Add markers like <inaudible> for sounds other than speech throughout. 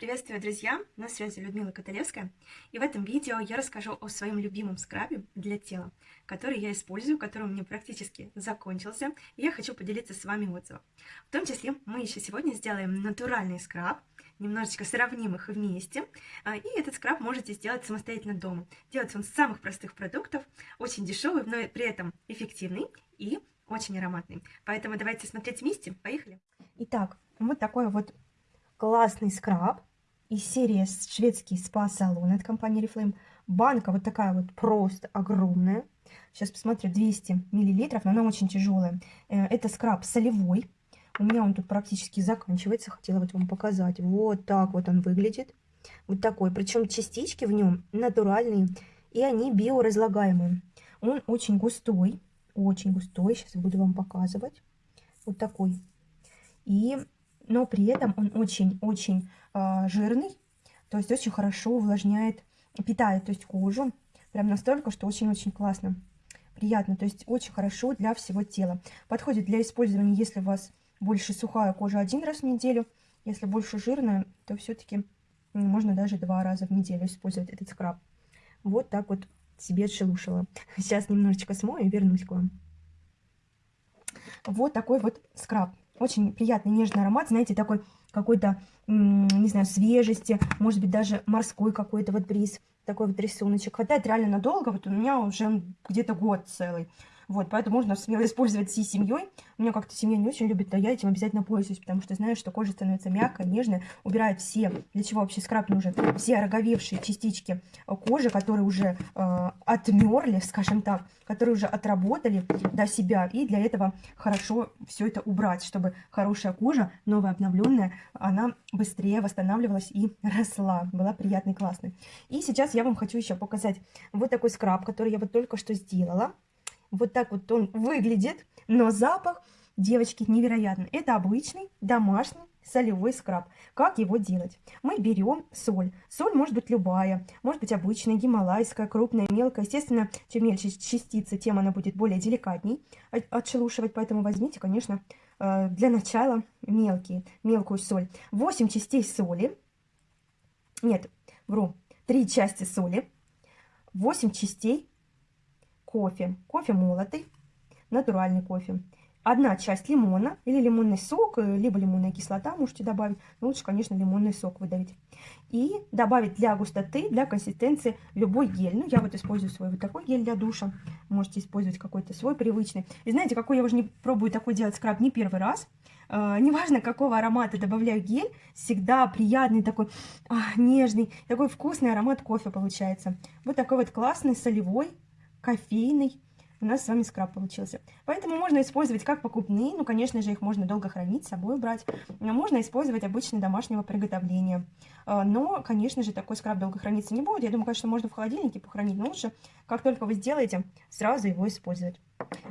Приветствую, друзья! На связи Людмила Каталевская. И в этом видео я расскажу о своем любимом скрабе для тела, который я использую, который у меня практически закончился. И я хочу поделиться с вами отзывом. В том числе мы еще сегодня сделаем натуральный скраб, немножечко сравним их вместе. А, и этот скраб можете сделать самостоятельно дома. Делается он с самых простых продуктов, очень дешевый, но при этом эффективный и очень ароматный. Поэтому давайте смотреть вместе. Поехали! Итак, вот такой вот классный скраб из серии шведский спа-салон от компании Reflame. Банка вот такая вот просто огромная. Сейчас посмотрю, 200 миллилитров, но она очень тяжелая. Э, это скраб солевой. У меня он тут практически заканчивается. Хотела вот вам показать. Вот так вот он выглядит. Вот такой. Причем частички в нем натуральные. И они биоразлагаемые. Он очень густой. Очень густой. Сейчас буду вам показывать. Вот такой. И но при этом он очень-очень э, жирный, то есть очень хорошо увлажняет, питает то есть кожу, прям настолько, что очень-очень классно, приятно, то есть очень хорошо для всего тела. Подходит для использования, если у вас больше сухая кожа один раз в неделю, если больше жирная, то все-таки можно даже два раза в неделю использовать этот скраб. Вот так вот себе отшелушила. Сейчас немножечко смою и вернусь к вам. Вот такой вот скраб. Очень приятный нежный аромат, знаете, такой какой-то, не знаю, свежести, может быть, даже морской какой-то вот бриз, такой вот рисуночек. Хватает реально надолго, вот у меня уже где-то год целый. Вот, поэтому можно смело использовать всей семьей. У меня как-то семья не очень любит, но я этим обязательно пользуюсь, потому что знаю, что кожа становится мягкой, нежной, убирает все, для чего вообще скраб нужен, все ороговевшие частички кожи, которые уже э, отмерли, <laughs> скажем так, которые уже отработали до себя. И для этого хорошо все это убрать, чтобы хорошая кожа, новая, обновленная, она быстрее восстанавливалась и росла, была приятной, классной. И сейчас я вам хочу еще показать вот такой скраб, который я вот только что сделала. Вот так вот он выглядит, но запах, девочки, невероятный. Это обычный домашний солевой скраб. Как его делать? Мы берем соль. Соль может быть любая, может быть обычная, гималайская, крупная, мелкая. Естественно, чем мельче частицы, тем она будет более деликатней отшелушивать. Поэтому возьмите, конечно, э, для начала мелкие, мелкую соль. 8 частей соли. Нет, вру. 3 части соли. 8 частей кофе. Кофе молотый, натуральный кофе. Одна часть лимона или лимонный сок, э, либо лимонная кислота можете добавить. Но лучше, конечно, лимонный сок выдавить. И добавить для густоты, для консистенции любой гель. Ну, я вот использую свой вот такой гель для душа. Можете использовать какой-то свой привычный. И знаете, какой я уже не пробую такой делать скраб не первый раз. Uh, неважно, какого аромата добавляю гель, всегда приятный такой, а, нежный, такой вкусный аромат кофе получается. Вот такой вот классный солевой кофейный у нас с вами скраб получился. Поэтому можно использовать как покупные, ну, конечно же, их можно долго хранить, с собой брать. Можно использовать обычно домашнего приготовления. А, но, конечно же, такой скраб долго храниться не будет. Я думаю, конечно, можно в холодильнике похоронить, но лучше, как только вы сделаете, сразу его использовать.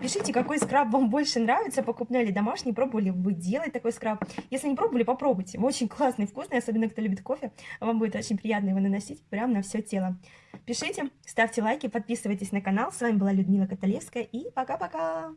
Пишите, какой скраб вам больше нравится, покупной или домашний, пробовали вы делать такой скраб. Если не пробовали, попробуйте. Очень классный, вкусный, особенно кто любит кофе. Вам будет очень приятно его наносить прямо на все тело. Пишите, ставьте лайки, подписывайтесь на канал. С вами была Людмила Каталевская и пока-пока!